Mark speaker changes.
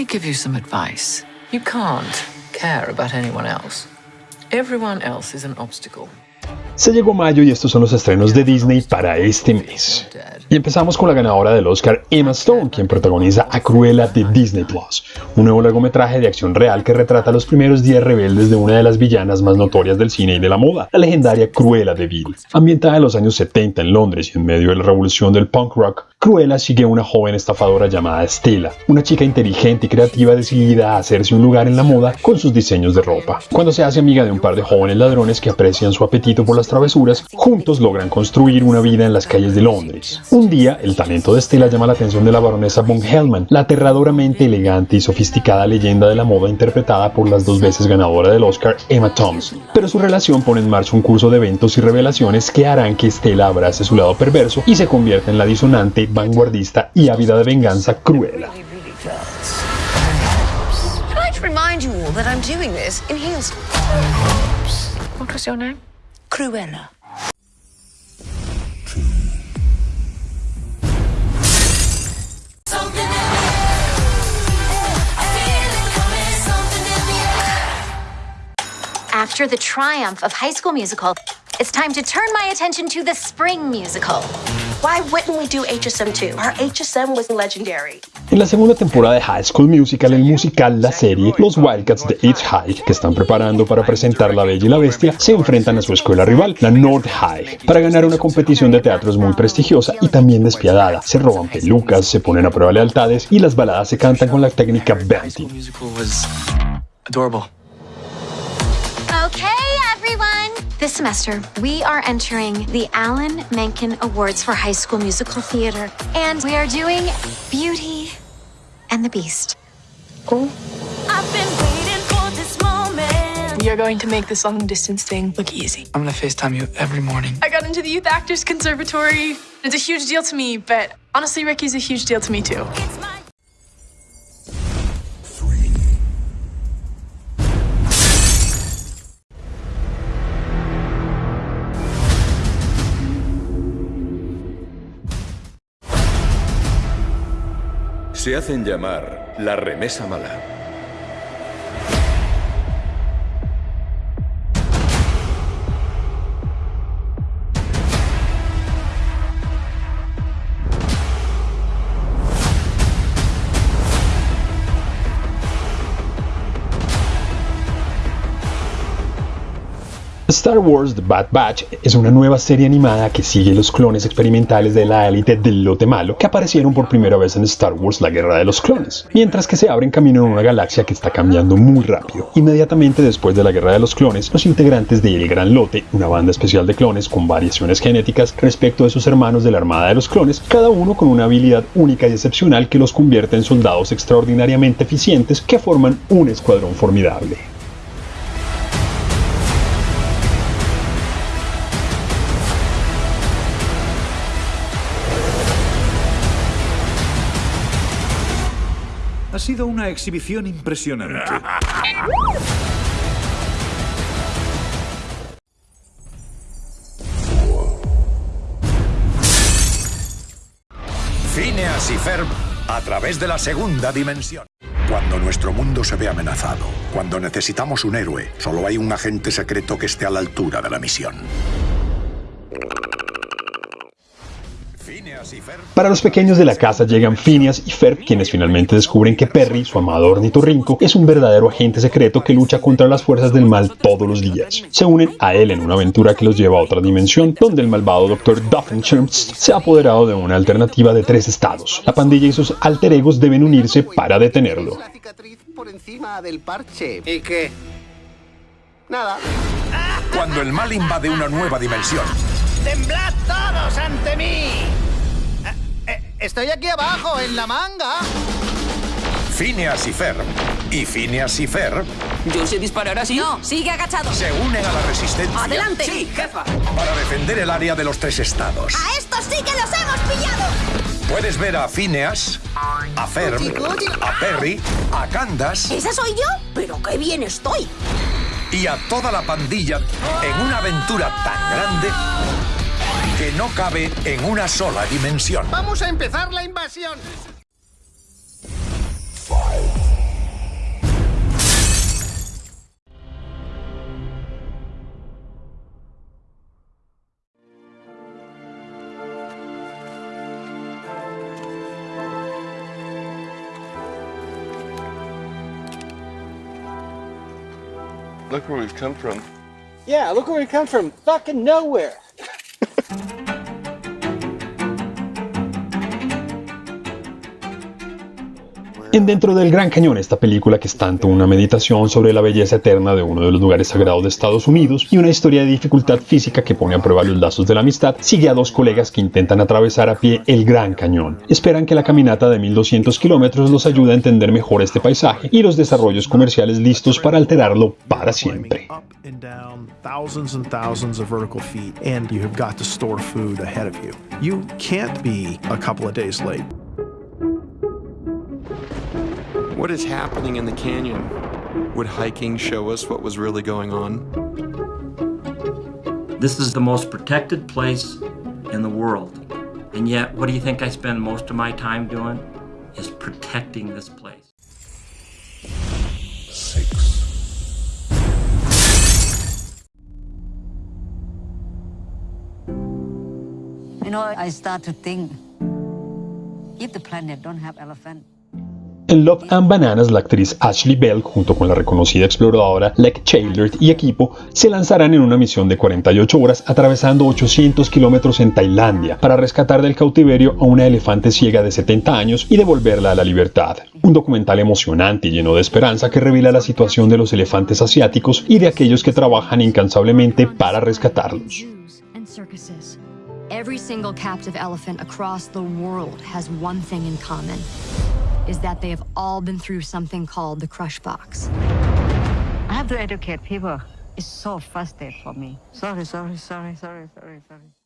Speaker 1: me give you some advice. You can't care about anyone else. Everyone else is an obstacle.
Speaker 2: Se llegó mayo y estos son los estrenos de Disney para este mes. Y empezamos con la ganadora del Oscar Emma Stone, quien protagoniza a Cruella de Disney Plus, un nuevo largometraje de acción real que retrata los primeros días rebeldes de una de las villanas más notorias del cine y de la moda, la legendaria Cruella de Vil. Ambientada en los años 70 en Londres y en medio de la revolución del punk rock, Cruella sigue una joven estafadora llamada Stella, una chica inteligente y creativa decidida a hacerse un lugar en la moda con sus diseños de ropa. Cuando se hace amiga de un par de jóvenes ladrones que aprecian su apetito por las travesuras, juntos logran construir una vida en las calles de Londres. Un día, el talento de Stella llama la atención de la baronesa von Hellman, la aterradoramente elegante y sofisticada leyenda de la moda interpretada por las dos veces ganadora del Oscar Emma Thompson. Pero su relación pone en marcha un curso de eventos y revelaciones que harán que Stella abrace su lado perverso y se convierta en la disonante, vanguardista y ávida de venganza Cruella.
Speaker 3: Cruella.
Speaker 4: After the triumph of High School Musical, it's time to turn my attention to the Spring Musical.
Speaker 3: Why wouldn't we do HSM 2? Our HSM was legendary.
Speaker 2: En la segunda temporada de High School Musical, el musical, la serie, los Wildcats de East High, que están preparando para presentar La Bella y la Bestia, se enfrentan a su escuela rival, la North High, para ganar una competición de teatros muy prestigiosa y también despiadada. Se roban pelucas, se ponen a prueba lealtades y las baladas se cantan con la técnica Benty.
Speaker 4: This semester, we are entering the Alan Menken Awards for High School Musical Theater, and we are doing Beauty and the Beast.
Speaker 5: I've been waiting for this moment.
Speaker 6: You're going to make this long distance thing look easy.
Speaker 7: I'm gonna FaceTime you every morning.
Speaker 6: I got into the Youth Actors Conservatory. It's a huge deal to me, but honestly, Ricky's a huge deal to me too.
Speaker 8: Se hacen llamar la remesa mala.
Speaker 2: Star Wars The Bad Batch es una nueva serie animada que sigue los clones experimentales de la élite del lote malo que aparecieron por primera vez en Star Wars La Guerra de los Clones, mientras que se abren camino en una galaxia que está cambiando muy rápido. Inmediatamente después de la Guerra de los Clones, los integrantes de El Gran Lote, una banda especial de clones con variaciones genéticas respecto de sus hermanos de la Armada de los Clones, cada uno con una habilidad única y excepcional que los convierte en soldados extraordinariamente eficientes que forman un escuadrón formidable.
Speaker 9: Sido una exhibición impresionante.
Speaker 10: Phineas y Ferb a través de la segunda dimensión. Cuando nuestro mundo se ve amenazado, cuando necesitamos un héroe, solo hay un agente secreto que esté a la altura de la misión.
Speaker 2: Para los pequeños de la casa llegan Phineas y Ferb, quienes finalmente descubren que Perry, su amado ornitorrinco, es un verdadero agente secreto que lucha contra las fuerzas del mal todos los días. Se unen a él en una aventura que los lleva a otra dimensión, donde el malvado Dr. Doofenshmirtz se ha apoderado de una alternativa de tres estados. La pandilla y sus alter egos deben unirse para detenerlo.
Speaker 11: La cicatriz por encima del parche. ¿Y qué? Nada.
Speaker 10: Cuando el mal invade una nueva dimensión,
Speaker 11: ¡Temblad todos ante mí! Estoy aquí abajo, en la manga.
Speaker 10: Phineas y Ferb y Phineas y Ferb
Speaker 3: Yo sé disparar así.
Speaker 4: No, sigue agachado.
Speaker 10: se unen a la resistencia
Speaker 4: Adelante.
Speaker 3: Sí, jefa.
Speaker 10: para defender el área de los tres estados.
Speaker 4: A estos sí que los hemos pillado.
Speaker 10: Puedes ver a Phineas, a Ferb, a Perry, a Candace
Speaker 4: ¿Esa soy yo? Pero qué bien estoy.
Speaker 10: y a toda la pandilla en una aventura tan grande no cabe en una sola dimensión.
Speaker 11: ¡Vamos a empezar la invasión!
Speaker 12: Look where we've come from.
Speaker 13: Yeah, look where we've come from. Fucking nowhere.
Speaker 2: En Dentro del Gran Cañón, esta película que es tanto una meditación sobre la belleza eterna de uno de los lugares sagrados de Estados Unidos y una historia de dificultad física que pone a prueba los lazos de la amistad, sigue a dos colegas que intentan atravesar a pie el Gran Cañón. Esperan que la caminata de 1200 kilómetros los ayude a entender mejor este paisaje y los desarrollos comerciales listos para alterarlo para siempre.
Speaker 14: You can't be a couple of days late.
Speaker 15: What is happening in the canyon? Would hiking show us what was really going on?
Speaker 16: This is the most protected place in the world. And yet, what do you think I spend most of my time doing? Is protecting this place.
Speaker 17: You know, I start to think, if the planet don't have elephant,
Speaker 2: En Love and Bananas, la actriz Ashley Bell, junto con la reconocida exploradora Lek Childert y equipo, se lanzarán en una misión de 48 horas atravesando 800 kilómetros en Tailandia para rescatar del cautiverio a una elefante ciega de 70 años y devolverla a la libertad. Un documental emocionante y lleno de esperanza que revela la situación de los elefantes asiáticos y de aquellos que trabajan incansablemente para rescatarlos.
Speaker 18: Every single captive elephant across the world has one thing in common. Is that they have all been through something called the crush box.
Speaker 17: I have to educate people. It's so frustrating for me. Sorry, sorry, sorry, sorry, sorry, sorry.